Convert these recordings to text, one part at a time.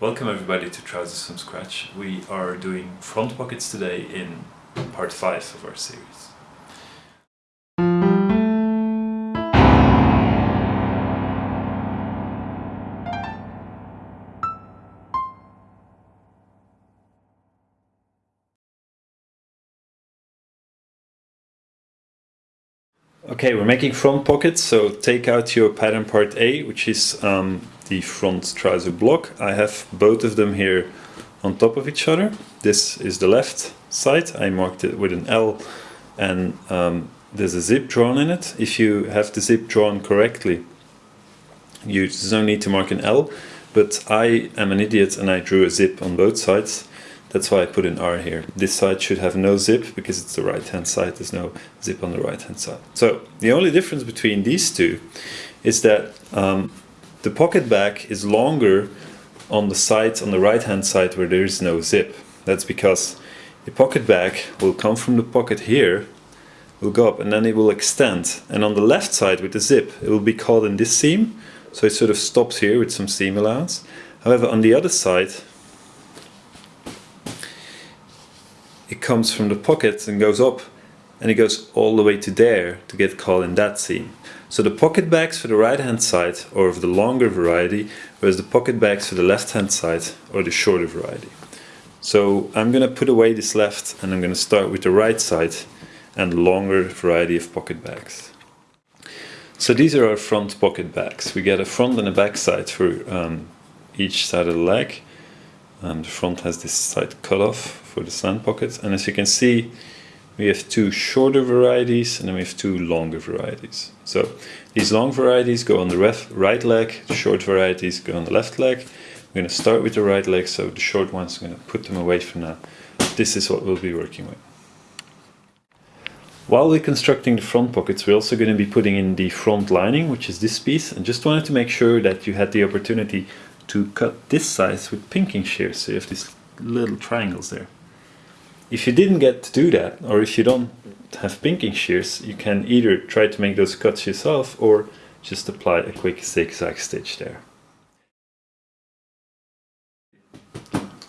Welcome everybody to Trousers from Scratch. We are doing front pockets today in part 5 of our series. Okay, we're making front pockets, so take out your pattern part A, which is um, the front trouser block. I have both of them here on top of each other. This is the left side. I marked it with an L and um, there's a zip drawn in it. If you have the zip drawn correctly, you don't need to mark an L, but I am an idiot and I drew a zip on both sides. That's why I put an R here. This side should have no zip because it's the right hand side. There's no zip on the right hand side. So the only difference between these two is that um, the pocket back is longer on the side, on the right hand side where there is no zip. That's because the pocket back will come from the pocket here, will go up and then it will extend. And on the left side with the zip, it will be caught in this seam. So it sort of stops here with some seam allowance. However, on the other side, it comes from the pockets and goes up and it goes all the way to there to get caught in that seam. So the pocket bags for the right hand side or of the longer variety, whereas the pocket bags for the left hand side or the shorter variety. So I'm going to put away this left and I'm going to start with the right side and longer variety of pocket bags. So these are our front pocket bags. We get a front and a back side for um, each side of the leg. Um, the front has this side cut off for the slant pockets and as you can see we have two shorter varieties and then we have two longer varieties. So these long varieties go on the right leg, the short varieties go on the left leg. We're going to start with the right leg, so the short ones, I'm going to put them away for now. This is what we'll be working with. While we're constructing the front pockets, we're also going to be putting in the front lining, which is this piece. And just wanted to make sure that you had the opportunity to cut this size with pinking shears. So you have these little triangles there. If you didn't get to do that, or if you don't have pinking shears, you can either try to make those cuts yourself or just apply a quick zigzag stitch there.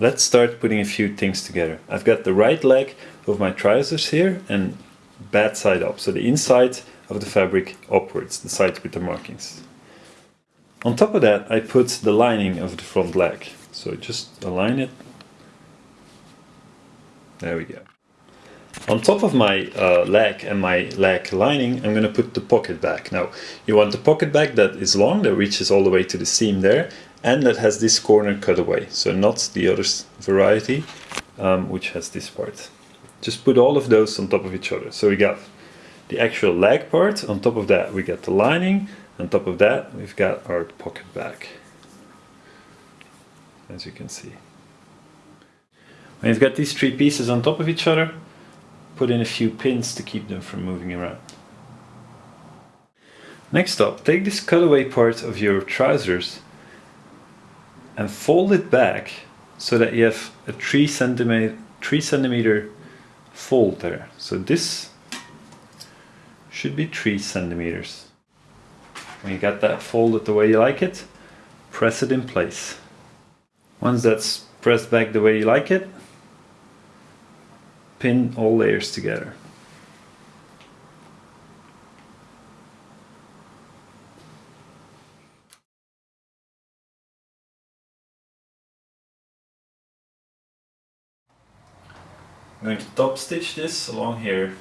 Let's start putting a few things together. I've got the right leg of my trousers here and bad side up, so the inside of the fabric upwards, the side with the markings. On top of that I put the lining of the front leg, so just align it there we go. On top of my uh, leg and my leg lining, I'm going to put the pocket back. Now, you want the pocket back that is long, that reaches all the way to the seam there, and that has this corner cut away. So not the other variety, um, which has this part. Just put all of those on top of each other. So we got the actual leg part, on top of that we got the lining, on top of that we've got our pocket back. As you can see. When you've got these three pieces on top of each other, put in a few pins to keep them from moving around. Next up, take this cutaway part of your trousers and fold it back so that you have a 3 centimeter, 3 centimeter fold there. So this should be 3 centimeters. When you got that folded the way you like it, press it in place. Once that's pressed back the way you like it, pin all layers together. I'm going to top stitch this along here,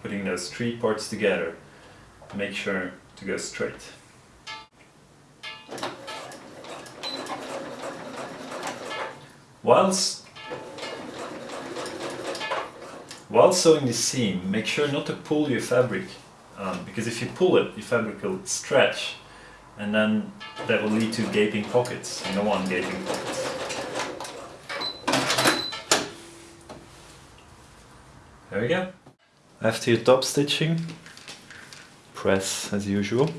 putting those three parts together. Make sure to go straight. Whilst While sewing the seam, make sure not to pull your fabric, um, because if you pull it, your fabric will stretch, and then that will lead to gaping pockets. Don't want gaping pockets. There we go. After your top stitching, press as usual.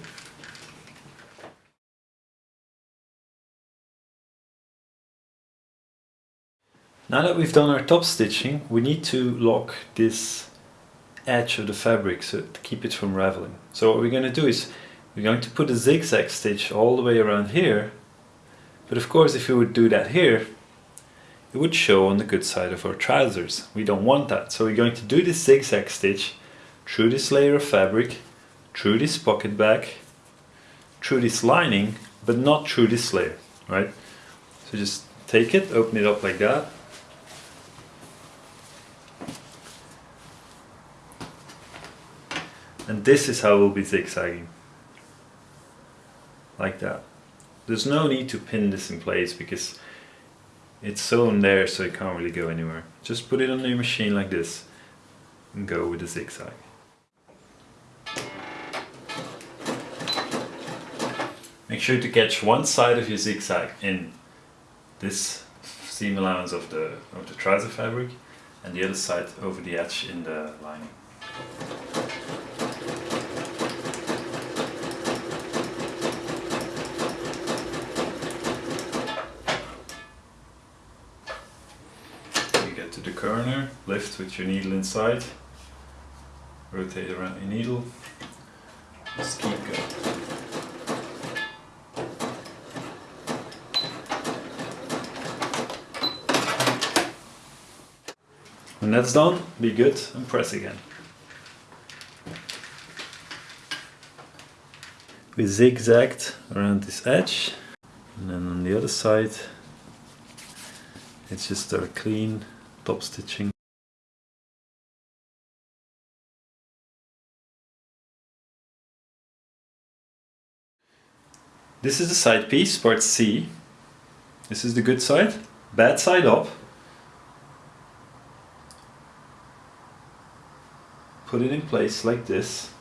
Now that we've done our top stitching, we need to lock this edge of the fabric so to keep it from raveling. So what we're going to do is we're going to put a zigzag stitch all the way around here But of course, if we would do that here, it would show on the good side of our trousers. We don't want that. So we're going to do this zigzag stitch through this layer of fabric, through this pocket bag, through this lining, but not through this layer, right? So just take it, open it up like that. And this is how we'll be zigzagging. Like that. There's no need to pin this in place because it's sewn there so it can't really go anywhere. Just put it on your machine like this and go with the zigzag. Make sure to catch one side of your zigzag in this seam allowance of the, of the trouser fabric and the other side over the edge in the lining. You get to the corner, lift with your needle inside, rotate around your needle, just keep going. When that's done, be good and press again. We zigzagged around this edge and then on the other side it's just a clean top stitching. This is the side piece, part C. This is the good side, bad side up. Put it in place like this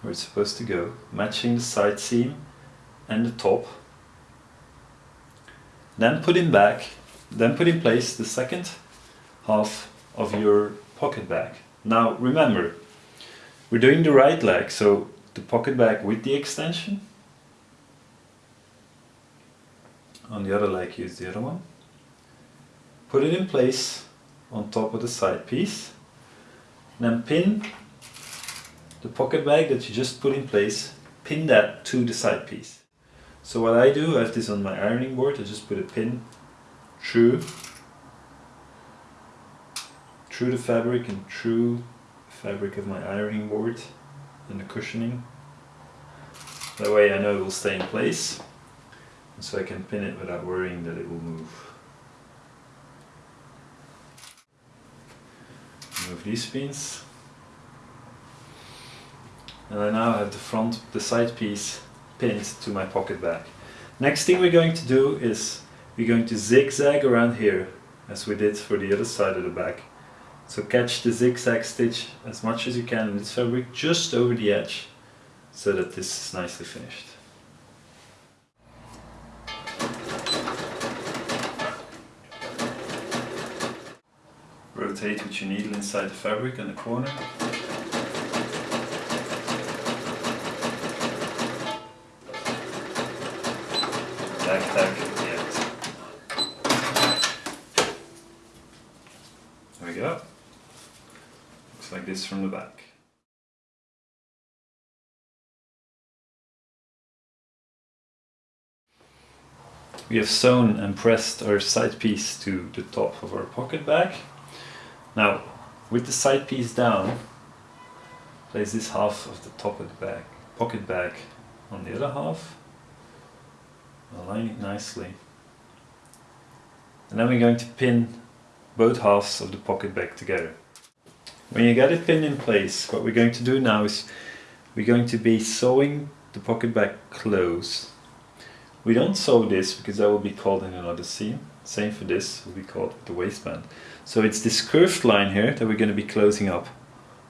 where it's supposed to go matching the side seam and the top. Then put in back then put in place the second half of your pocket bag. Now remember we're doing the right leg so the pocket bag with the extension. On the other leg use the other one. Put it in place on top of the side piece then pin the pocket bag that you just put in place, pin that to the side piece. So what I do, I have this on my ironing board, I just put a pin through through the fabric and through the fabric of my ironing board and the cushioning. That way I know it will stay in place and so I can pin it without worrying that it will move. Move these pins. And I now have the front, the side piece pinned to my pocket bag. Next thing we're going to do is we're going to zigzag around here as we did for the other side of the bag. So catch the zigzag stitch as much as you can in this fabric just over the edge so that this is nicely finished. Rotate with your needle inside the fabric in the corner. Tack, tack end. There we go. Looks like this from the back. We have sewn and pressed our side piece to the top of our pocket bag. Now, with the side piece down, place this half of the top of the bag, pocket bag on the other half. Align it nicely. And then we're going to pin both halves of the pocket bag together. When you get it pinned in place, what we're going to do now is we're going to be sewing the pocket bag close. We don't sew this because that will be called in another seam. Same for this, be caught with the waistband. So it's this curved line here that we're going to be closing up.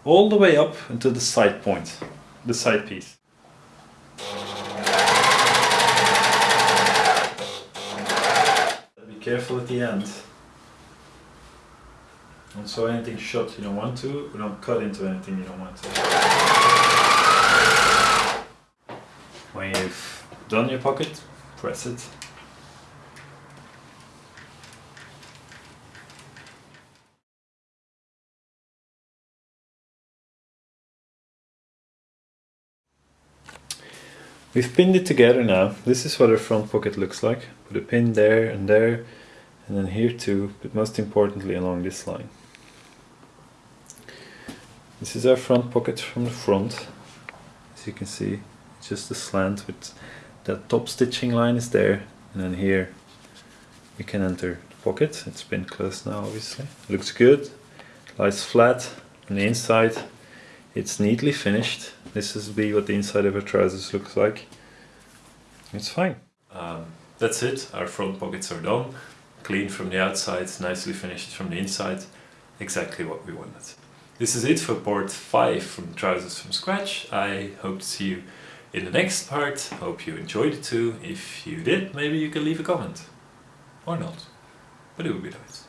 All the way up until the side point, the side piece. Be careful at the end. Don't sew anything shut you don't want to, or don't cut into anything you don't want to. When you've done your pocket, press it We've pinned it together now. This is what our front pocket looks like. Put a pin there and there, and then here too, but most importantly along this line. This is our front pocket from the front. As you can see, just a slant with that top stitching line is there, and then here you can enter the pocket. It's been closed now, obviously. Looks good, lies flat on the inside. It's neatly finished. This is be what the inside of our trousers looks like. It's fine. Um, that's it. Our front pockets are done. Clean from the outside, nicely finished from the inside. Exactly what we wanted. This is it for part 5 from Trousers from Scratch. I hope to see you in the next part. Hope you enjoyed it too. If you did, maybe you can leave a comment. Or not. But it would be nice.